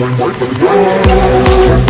Turn right, let me go.